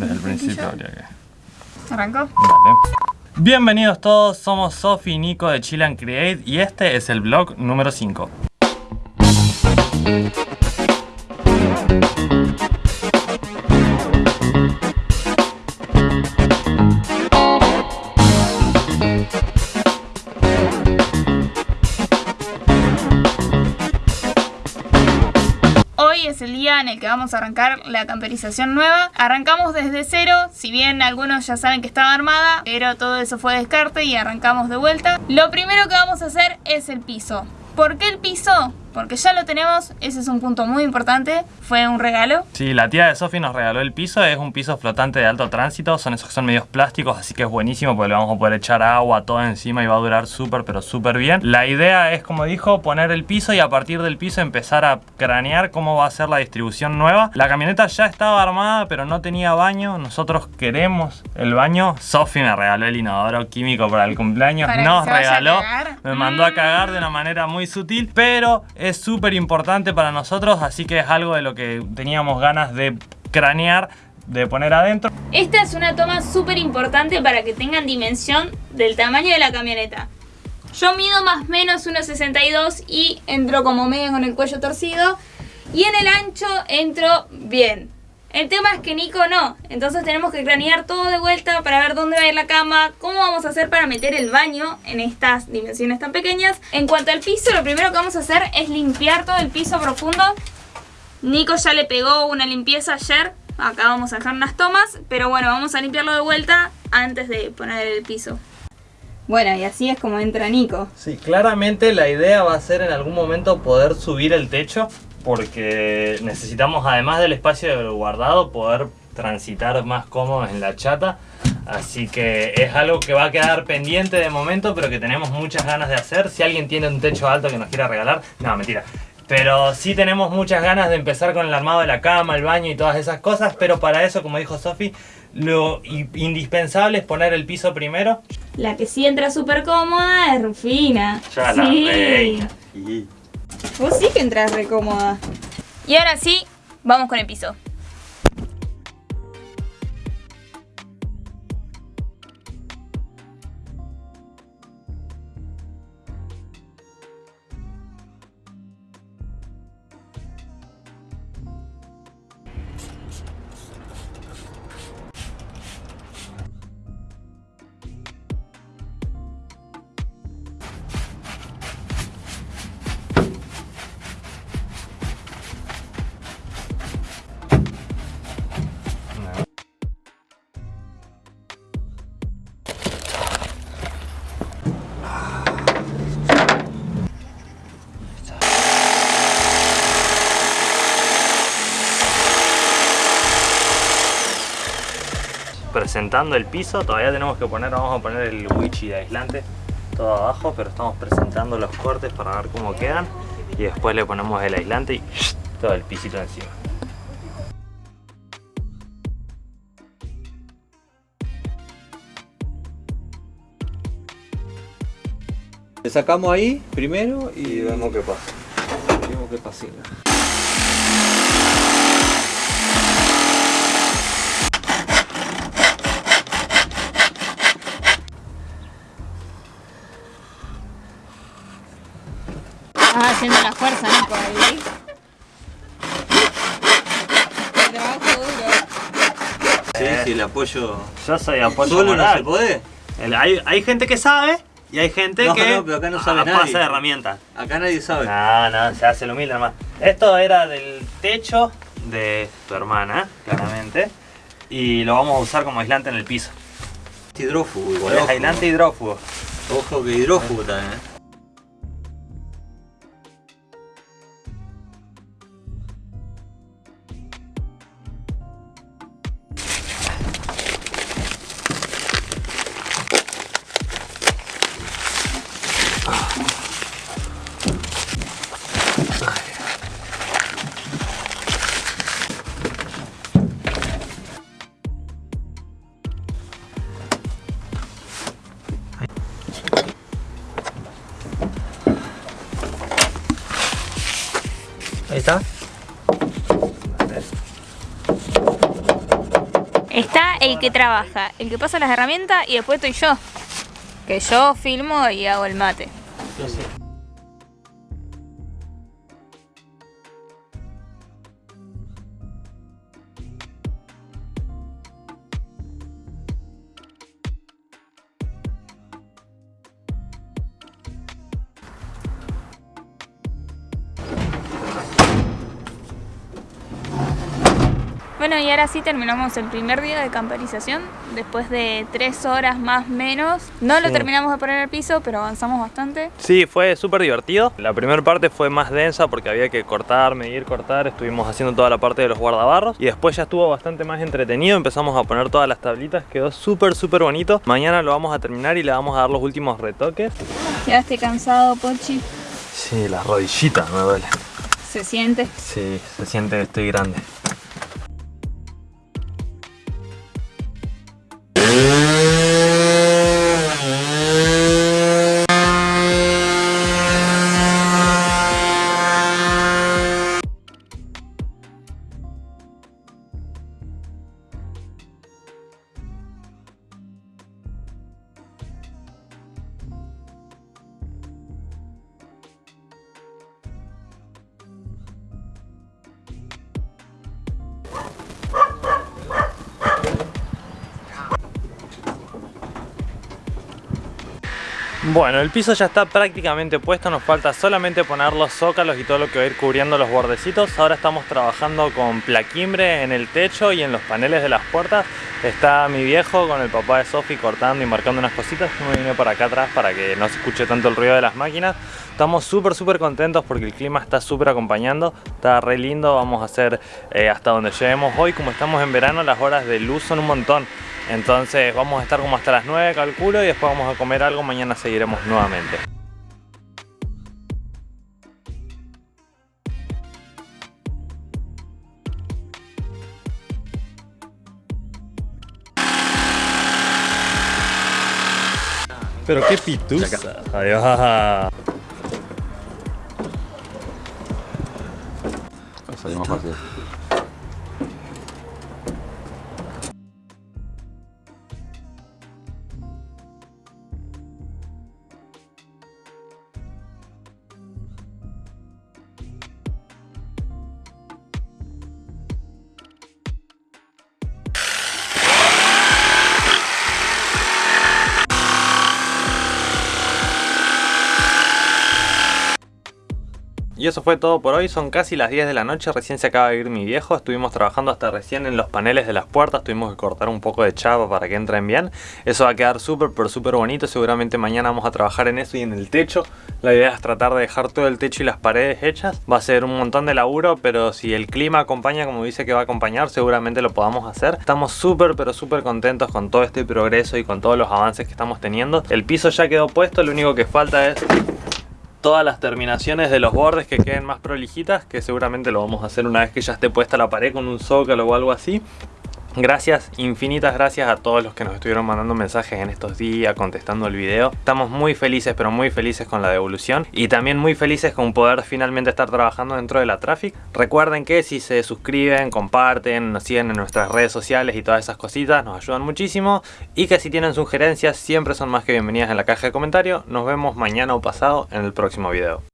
Desde el principio habría que... ¿Arrancó? Dale. Bienvenidos todos, somos Sofi y Nico de Chill and Create y este es el vlog número 5. El día en el que vamos a arrancar la camperización nueva. Arrancamos desde cero, si bien algunos ya saben que estaba armada, pero todo eso fue descarte y arrancamos de vuelta. Lo primero que vamos a hacer es el piso. ¿Por qué el piso? Porque ya lo tenemos, ese es un punto muy importante, fue un regalo. Sí, la tía de Sofi nos regaló el piso, es un piso flotante de alto tránsito, son esos que son medios plásticos, así que es buenísimo porque le vamos a poder echar agua todo encima y va a durar súper, pero súper bien. La idea es, como dijo, poner el piso y a partir del piso empezar a cranear cómo va a ser la distribución nueva. La camioneta ya estaba armada, pero no tenía baño, nosotros queremos el baño. Sofi me regaló el inodoro químico para el cumpleaños, Para nos regaló, me mandó a Mm. cagar de una manera muy sutil, pero es súper importante para nosotros, así que es algo de lo que teníamos ganas de cranear, de poner adentro. Esta es una toma súper importante para que tengan dimensión del tamaño de la camioneta. Yo mido más o menos 1,62 y entro como medio con el cuello torcido. Y en el ancho entro bien. El tema es que Nico no. Entonces tenemos que cranear todo de vuelta para ver dónde va a ir la cama, cómo vamos a hacer para meter el baño en estas dimensiones tan pequeñas. En cuanto al piso, lo primero que vamos a hacer es limpiar todo el piso profundo. Nico ya le pegó una limpieza ayer. Acá vamos a dejar unas tomas. Pero bueno, vamos a limpiarlo de vuelta antes de poner el piso. Bueno, y así es como entra Nico. Sí, claramente la idea va a ser en algún momento poder subir el techo porque necesitamos además del espacio guardado poder transitar más cómodos en la chata. Así que es algo que va a quedar pendiente de momento, pero que tenemos muchas ganas de hacer. Si alguien tiene un techo alto que nos quiera regalar, no, mentira. Pero sí tenemos muchas ganas de empezar con el armado de la cama, el baño y todas esas cosas. Pero para eso, como dijo Sofi, lo indispensable es poner el piso primero. La que sí entra súper cómoda es Rufina. Ya la sí. Vos sí que entras re cómoda. Y ahora sí, vamos con el piso. Presentando el piso, todavía tenemos que poner, vamos a poner el wichi de aislante todo abajo, pero estamos presentando los cortes para ver cómo quedan y después le ponemos el aislante y todo el pisito encima. Le sacamos ahí primero y Y vemos qué pasa. vemos qué pasa. Apoyo. Yo soy apoyo ¿Solo no se puede? El- hay, hay gente que sabe y hay gente No, que no, pero acá no sabe nadie. pasa de herramientas. Acá nadie sabe. No, no, se hace lo humilde nomás. Esto era del techo de tu hermana, claramente. Y lo vamos a usar como aislante en el piso. Hidrófugo igual. Aislante hidrófugo. Ojo que hidrófugo también, ¿eh? Ahí está. Está el que trabaja, el que pasa las herramientas y después estoy yo. Que yo filmo y hago el mate. Bueno, y ahora sí terminamos el primer día de camperización. Después de tres horas más menos. No lo Sí. terminamos de poner el piso, pero avanzamos bastante. Sí, fue súper divertido. La primera parte fue más densa porque había que cortar, medir, cortar. Estuvimos haciendo toda la parte de los guardabarros. Y después ya estuvo bastante más entretenido. Empezamos a poner todas las tablitas. Quedó súper, súper bonito. Mañana lo vamos a terminar y le vamos a dar los últimos retoques. Quedaste cansado, Pochi. Sí, las rodillitas me duele. Se siente. Sí, se siente que estoy grande. Bueno, el piso ya está prácticamente puesto, nos falta solamente poner los zócalos y todo lo que va a ir cubriendo los bordecitos. Ahora estamos trabajando con plaquimbre en el techo y en los paneles de las puertas. Está mi viejo con el papá de Sofi cortando y marcando unas cositas. Me vine por acá atrás para que no se escuche tanto el ruido de las máquinas. Estamos súper súper contentos porque el clima está súper acompañando, está re lindo. Vamos a hacer eh, hasta donde lleguemos hoy. Como estamos en verano, las horas de luz son un montón. Entonces vamos a estar como hasta las 9 calculo y después vamos a comer algo, mañana seguiremos nuevamente. Pero qué pituza. Ahí va. Salió Y eso fue todo por hoy, son casi las 10 de la noche, recién se acaba de ir mi viejo, estuvimos trabajando hasta recién en los paneles de las puertas, tuvimos que cortar un poco de chapa para que entren bien, eso va a quedar súper pero súper bonito, seguramente mañana vamos a trabajar en eso y en el techo, la idea es tratar de dejar todo el techo y las paredes hechas, va a ser un montón de laburo, pero si el clima acompaña como dice que va a acompañar, seguramente lo podamos hacer, estamos súper pero súper contentos con todo este progreso y con todos los avances que estamos teniendo, el piso ya quedó puesto, lo único que falta es todas las terminaciones de los bordes que queden más prolijitas, que seguramente lo vamos a hacer una vez que ya esté puesta la pared con un zócalo o algo así. Gracias, infinitas gracias a todos los que nos estuvieron mandando mensajes en estos días, contestando el video. Estamos muy felices, pero muy felices con la devolución y también muy felices con poder finalmente estar trabajando dentro de la Traffic. Recuerden que si se suscriben, comparten, nos siguen en nuestras redes sociales y todas esas cositas, nos ayudan muchísimo. Y que si tienen sugerencias, siempre son más que bienvenidas en la caja de comentarios. Nos vemos mañana o pasado en el próximo video.